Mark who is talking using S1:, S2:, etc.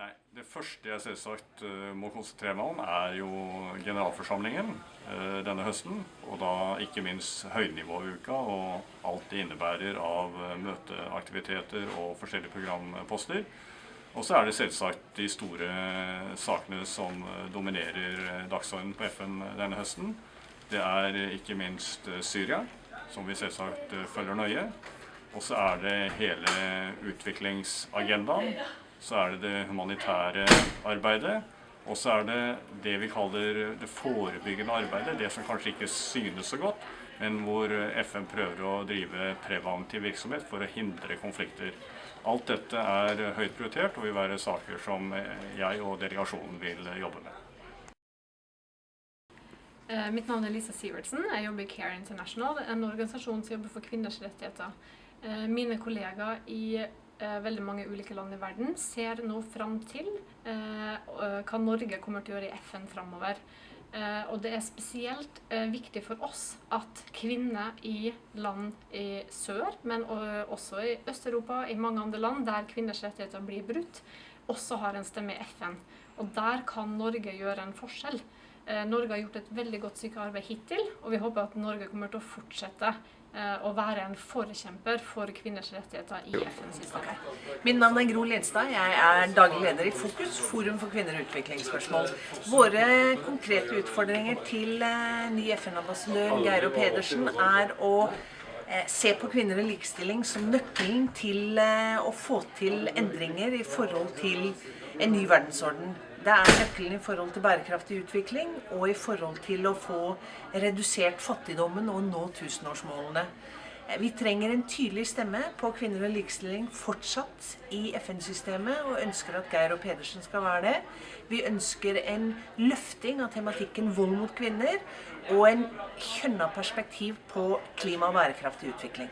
S1: Nei, Det første jeg selvsagt uh, må konsentrere meg om, er jo generalforsamlingen uh, denne høsten. Og da ikke minst høynivåuka og alt det innebærer av uh, møteaktiviteter og forskjellige programposter. Og så er det selvsagt de store sakene som dominerer dagsordenen på FN denne høsten. Det er ikke minst Syria, som vi selvsagt følger nøye. Og så er det hele utviklingsagendaen så er det det humanitære arbeidet, og så er det det vi kaller det forebyggende arbeidet, det som kanskje ikke synes så godt, men hvor FN prøver å drive preventiv virksomhet for å hindre konflikter. Alt dette er høyt prioritert og vil være saker som jeg og delegasjonen vil jobbe med.
S2: Eh, mitt navn er Lisa Sivertsen. Jeg jobber i Care International, en organisasjon som jobber for kvinners rettigheter. Eh, mine kollegaer i veldig mange ulike land i verden ser nå fram til eh, hva Norge kommer til å gjøre i FN framover. Eh, og det er spesielt viktig for oss at kvinner i land i sør, men også i Øst-Europa, i mange andre land der kvinners rettigheter blir brutt, også har en stemme i FN. Og der kan Norge gjøre en forskjell. Norge har gjort et veldig godt stykke arbeid hittil, og vi håper at Norge kommer til å fortsette Eh, å være en forkjemper for kvinners rettigheter i FN-systemet.
S3: Min navn er Gro Lindstad. Jeg er daglig leder i Fokus, Forum for kvinner og utviklingsspørsmål. Våre konkrete utfordringer til eh, ny FN-ambassadør Geiro Pedersen er å eh, se på kvinner og likestilling som nøkkelen til å få til endringer i forhold til en ny verdensorden. Det er nøkkelen i forhold til bærekraftig utvikling og i forhold til å få redusert fattigdommen og nå tusenårsmålene. Vi trenger en tydelig stemme på kvinner og likestilling fortsatt i FN-systemet, og ønsker at Geir og Pedersen skal være det. Vi ønsker en løfting av tematikken vold mot kvinner, og en kjønna perspektiv på klima og bærekraftig utvikling.